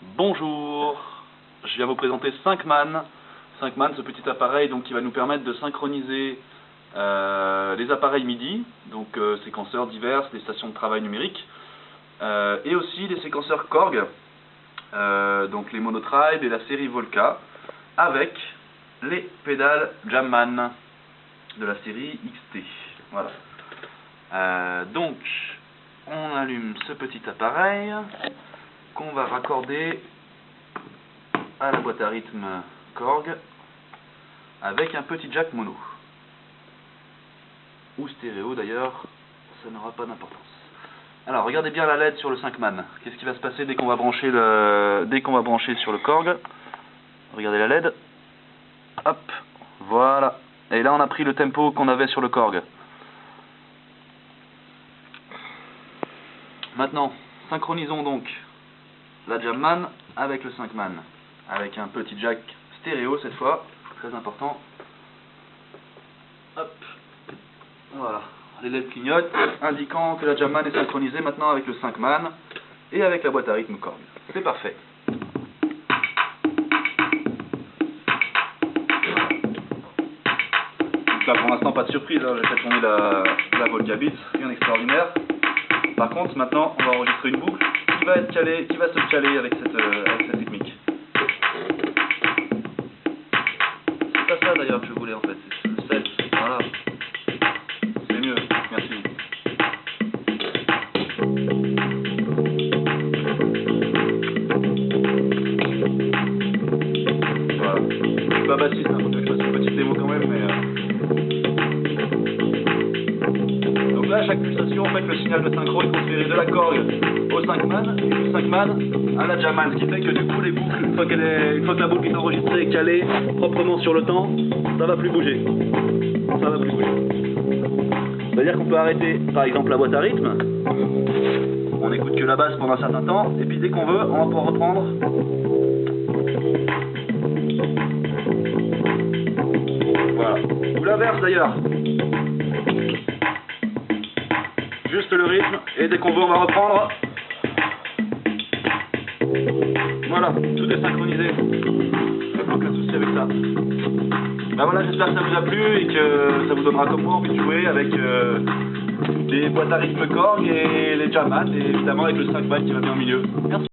Bonjour, je viens vous présenter 5man. 5man, ce petit appareil donc, qui va nous permettre de synchroniser euh, les appareils MIDI, donc euh, séquenceurs divers, les stations de travail numériques, euh, et aussi les séquenceurs Korg, donc les Monotribe et la série Volca, avec les pédales Jamman de la série XT. Voilà. donc, on allume ce petit appareil qu'on va raccorder à la boîte à rythme Korg avec un petit jack mono ou stéréo d'ailleurs, ça n'aura pas d'importance. Alors regardez bien la LED sur le 5 man. Qu'est-ce qui va se passer dès qu'on va brancher le dès qu'on va brancher sur le Korg? Regardez la LED. Hop, voilà. Et là on a pris le tempo qu'on avait sur le Korg. Maintenant, synchronisons donc la Jamman avec le 5 man, avec un petit jack stéréo cette fois, très important. Hop, voilà, les LED clignotent, indiquant que la Jamman est synchronisée maintenant avec le 5 man et avec la boîte à rythme Korg. C'est parfait. là pour l'instant pas de surprise, hein. j'ai fait tourner la, la Volga rien d'extraordinaire. Par contre maintenant on va enregistrer une boucle qui va être se caler avec cette, euh, technique. C'est pas ça d'ailleurs que je voulais en fait, c'est le 7, voilà. C'est mieux, merci. Voilà. Je pas bassiste, hein, faut que je fasse une petite démo quand même, Donc là, à chaque pulsation, en fait, le signal de synchro est transféré de la Korg au 5 man et du 5 man à la Jaman, ce qui fait que du coup les boucles, une fois, une fois que la boucle est enregistrée et calée proprement sur le temps, ça va plus bouger. Ça va plus bouger. C'est-à-dire qu'on peut arrêter par exemple la boîte à rythme, on n'écoute que la basse pendant un certain temps, et puis dès qu'on veut, on va pouvoir reprendre. Voilà. Ou l'inverse d'ailleurs. Juste le rythme, et dès qu'on veut, on va reprendre. Voilà, tout est synchronisé. Aucun souci avec ça. Ben voilà, j'espère que ça vous a plu et que ça vous donnera comme moi envie de jouer avec euh, les boîtes à rythme Korg et les Jamman et évidemment avec le 5 bytes qui va bien au milieu. Merci.